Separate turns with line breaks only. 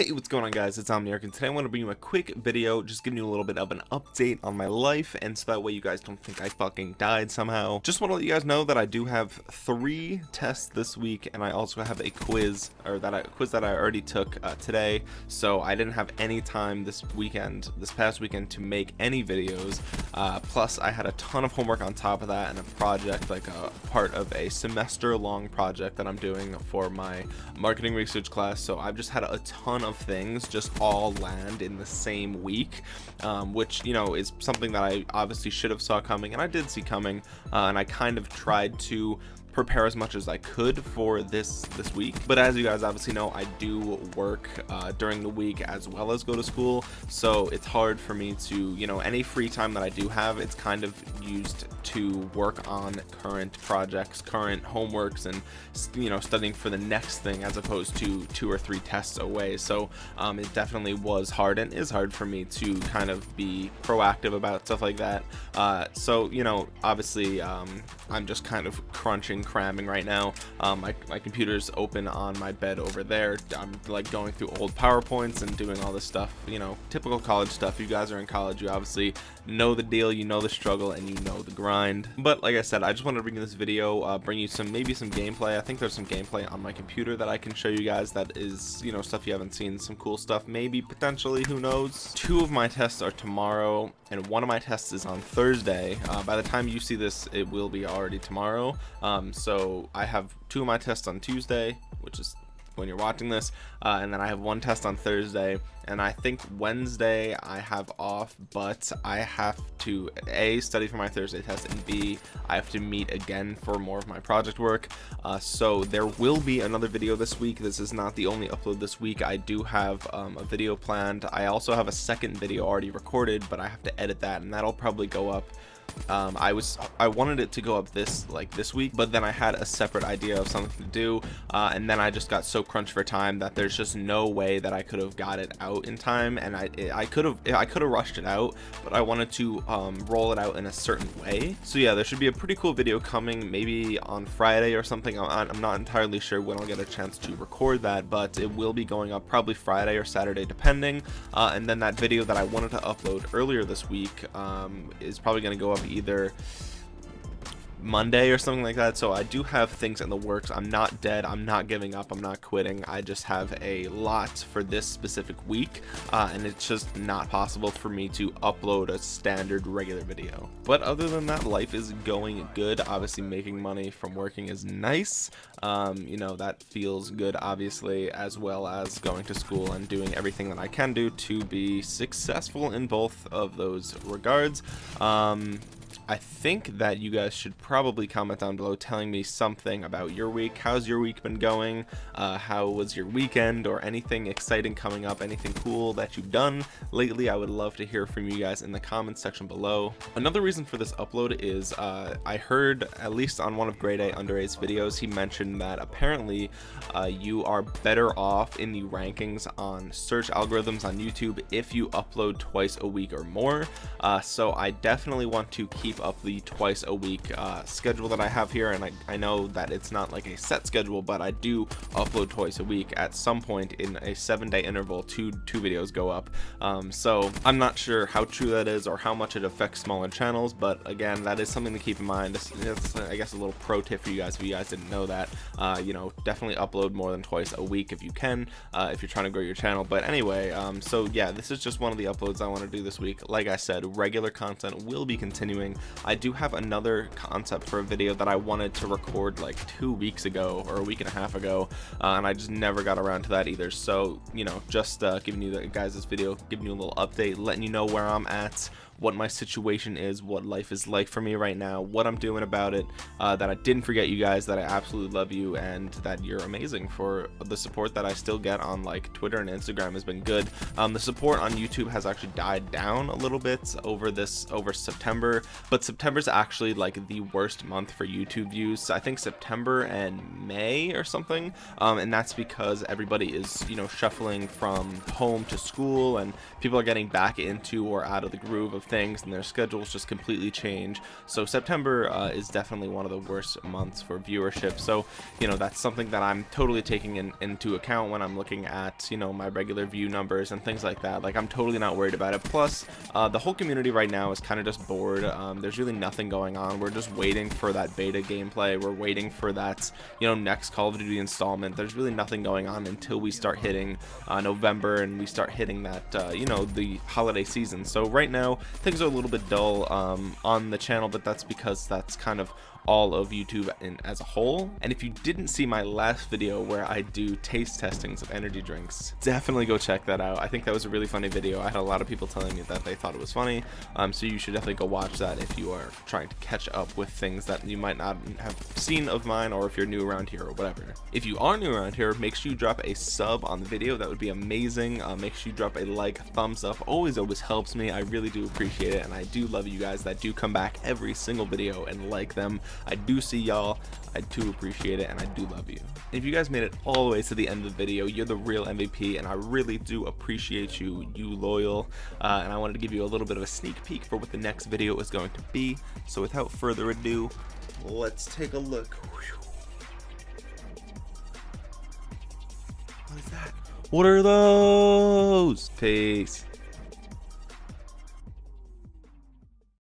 Hey, what's going on guys? It's Omniarch and today I want to bring you a quick video just giving you a little bit of an update on my life and so that way you guys don't think I fucking died somehow. Just want to let you guys know that I do have three tests this week and I also have a quiz or that I, quiz that I already took uh, today so I didn't have any time this weekend, this past weekend to make any videos. Uh, plus I had a ton of homework on top of that and a project like a part of a semester long project that I'm doing for my marketing research class so I've just had a ton of of things just all land in the same week um, which you know is something that I obviously should have saw coming and I did see coming uh, and I kind of tried to prepare as much as I could for this this week. But as you guys obviously know I do work uh, during the week as well as go to school. So it's hard for me to you know any free time that I do have it's kind of used to work on current projects current homeworks and you know studying for the next thing as opposed to two or three tests away. So um, it definitely was hard and is hard for me to kind of be proactive about stuff like that. Uh, so you know obviously um, I'm just kind of crunching cramming right now. Um, my, my computer's open on my bed over there. I'm like going through old PowerPoints and doing all this stuff you know typical college stuff. You guys are in college. You obviously know the deal you know the struggle and you know the grind. But like I said I just wanted to bring this video uh, bring you some maybe some gameplay. I think there's some gameplay on my computer that I can show you guys that is you know stuff you haven't seen some cool stuff maybe potentially who knows? Two of my tests are tomorrow and one of my tests is on Thursday. Uh, by the time you see this it will be already tomorrow. Um, so I have two of my tests on Tuesday which is when you're watching this uh, and then I have one test on Thursday and I think Wednesday I have off but I have to a study for my Thursday test and b I have to meet again for more of my project work. Uh, so there will be another video this week. This is not the only upload this week. I do have um, a video planned. I also have a second video already recorded but I have to edit that and that'll probably go up um, I was I wanted it to go up this like this week but then I had a separate idea of something to do uh, and then I just got so crunched for time that there's just no way that I could have got it out in time and I I could have I could have rushed it out but I wanted to um, roll it out in a certain way. So yeah there should be a pretty cool video coming maybe on Friday or something. I'm, I'm not entirely sure when I'll get a chance to record that but it will be going up probably Friday or Saturday depending uh, and then that video that I wanted to upload earlier this week um, is probably going to go up either Monday or something like that. So I do have things in the works. I'm not dead. I'm not giving up. I'm not quitting. I just have a lot for this specific week. Uh, and it's just not possible for me to upload a standard regular video. But other than that, life is going good. Obviously making money from working is nice. Um, you know, that feels good, obviously, as well as going to school and doing everything that I can do to be successful in both of those regards. Um, I think that you guys should probably comment down below telling me something about your week. How's your week been going? Uh, how was your weekend or anything exciting coming up? Anything cool that you've done lately? I would love to hear from you guys in the comments section below. Another reason for this upload is uh, I heard, at least on one of Grade A Under A's videos, he mentioned that apparently uh, you are better off in the rankings on search algorithms on YouTube if you upload twice a week or more. Uh, so I definitely want to keep up the twice a week uh, schedule that I have here. And I, I know that it's not like a set schedule but I do upload twice a week. At some point in a seven day interval two two videos go up. Um, so I'm not sure how true that is or how much it affects smaller channels but again that is something to keep in mind. It's, it's I guess a little pro tip for you guys if you guys didn't know that. Uh, you know definitely upload more than twice a week if you can uh, if you're trying to grow your channel. But anyway um, so yeah this is just one of the uploads I want to do this week. Like I said regular content will be continuing I do have another concept for a video that I wanted to record like two weeks ago or a week and a half ago uh, and I just never got around to that either. So you know just uh, giving you the guys this video giving you a little update letting you know where I'm at what my situation is, what life is like for me right now, what I'm doing about it, uh, that I didn't forget you guys, that I absolutely love you, and that you're amazing for the support that I still get on like Twitter and Instagram has been good. Um, the support on YouTube has actually died down a little bit over this, over September, but September's actually like the worst month for YouTube views. I think September and May or something, um, and that's because everybody is, you know, shuffling from home to school and people are getting back into or out of the groove of things and their schedules just completely change. So September uh, is definitely one of the worst months for viewership. So, you know, that's something that I'm totally taking in, into account when I'm looking at, you know, my regular view numbers and things like that. Like, I'm totally not worried about it. Plus, uh, the whole community right now is kind of just bored. Um, there's really nothing going on. We're just waiting for that beta gameplay. We're waiting for that, you know, next Call of Duty installment. There's really nothing going on until we start hitting uh, November and we start hitting that, uh, you know, the holiday season. So right now, things are a little bit dull um, on the channel, but that's because that's kind of all of YouTube in, as a whole. And if you didn't see my last video where I do taste testings of energy drinks, definitely go check that out. I think that was a really funny video. I had a lot of people telling me that they thought it was funny. Um, so you should definitely go watch that if you are trying to catch up with things that you might not have seen of mine or if you're new around here or whatever. If you are new around here, make sure you drop a sub on the video. That would be amazing. Uh, make sure you drop a like, thumbs up. Always, always helps me. I really do appreciate it. And I do love you guys that do come back every single video and like them. I do see y'all. I do appreciate it and I do love you. if you guys made it all the way to the end of the video, you're the real MVP and I really do appreciate you, you loyal. Uh, and I wanted to give you a little bit of a sneak peek for what the next video is going to be. So without further ado, let's take a look. What is that? What are those? Peace.